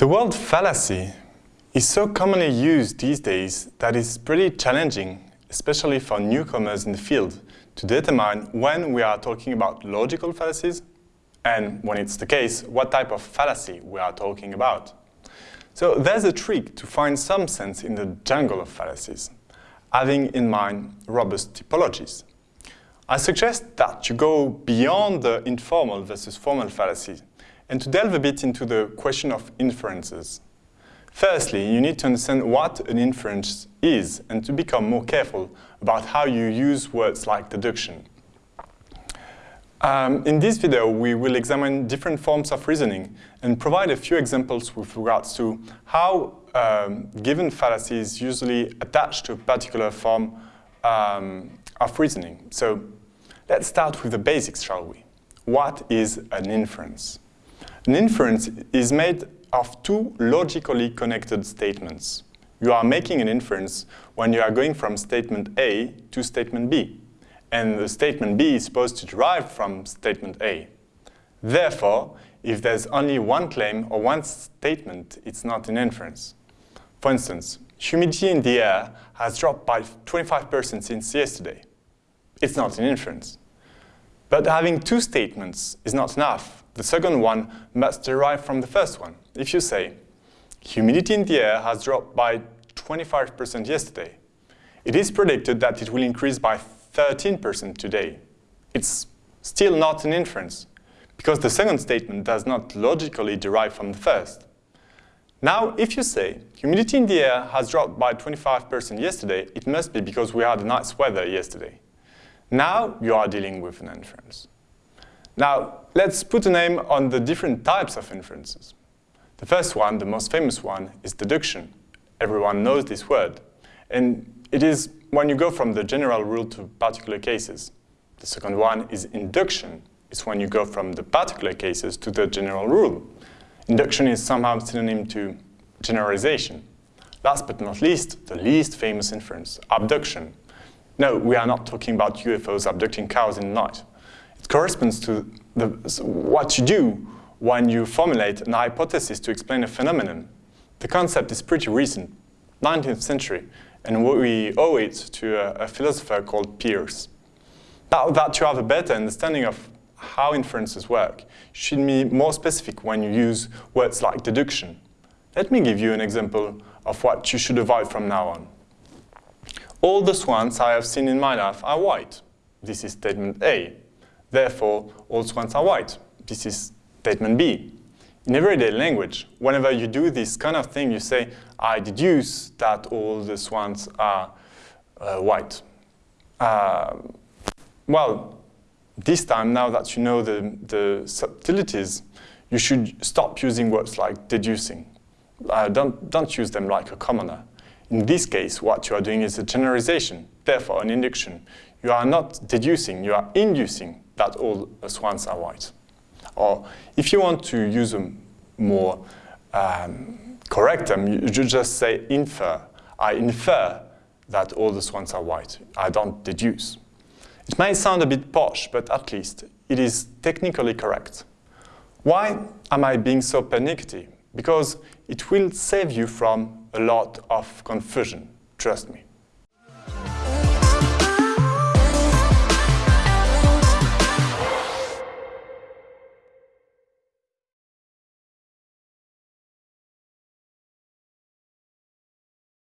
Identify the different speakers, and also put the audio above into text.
Speaker 1: The word fallacy is so commonly used these days that it's pretty challenging, especially for newcomers in the field, to determine when we are talking about logical fallacies and when it's the case, what type of fallacy we are talking about. So there's a trick to find some sense in the jungle of fallacies, having in mind robust typologies. I suggest that you go beyond the informal versus formal fallacy and to delve a bit into the question of inferences. Firstly, you need to understand what an inference is and to become more careful about how you use words like deduction. Um, in this video, we will examine different forms of reasoning and provide a few examples with regards to how um, given fallacies usually attach to a particular form um, of reasoning. So let's start with the basics, shall we? What is an inference? An inference is made of two logically connected statements. You are making an inference when you are going from statement A to statement B, and the statement B is supposed to derive from statement A. Therefore, if there's only one claim or one statement, it's not an inference. For instance, humidity in the air has dropped by 25% since yesterday. It's not an inference. But having two statements is not enough. The second one must derive from the first one. If you say, humidity in the air has dropped by 25% yesterday, it is predicted that it will increase by 13% today. It's still not an inference, because the second statement does not logically derive from the first. Now, if you say, humidity in the air has dropped by 25% yesterday, it must be because we had nice weather yesterday. Now you are dealing with an inference. Now, let's put a name on the different types of inferences. The first one, the most famous one, is deduction. Everyone knows this word. And it is when you go from the general rule to particular cases. The second one is induction. It's when you go from the particular cases to the general rule. Induction is somehow synonym to generalization. Last but not least, the least famous inference, abduction. No, we are not talking about UFOs abducting cows in the night. It corresponds to the, what you do when you formulate an hypothesis to explain a phenomenon. The concept is pretty recent, 19th century, and we owe it to a, a philosopher called Peirce. Now that you have a better understanding of how inferences work, you should be more specific when you use words like deduction. Let me give you an example of what you should avoid from now on. All the swans I have seen in my life are white. This is statement A. Therefore, all swans are white. This is Statement B. In everyday language, whenever you do this kind of thing, you say, I deduce that all the swans are uh, white. Uh, well, this time, now that you know the, the subtleties, you should stop using words like deducing. Uh, don't, don't use them like a commoner. In this case, what you are doing is a generalization, therefore an induction. You are not deducing, you are inducing that all swans are white. Or if you want to use a more um, correct term, you just say infer. I infer that all the swans are white. I don't deduce. It may sound a bit posh, but at least it is technically correct. Why am I being so pernickety? Because it will save you from a lot of confusion, trust me.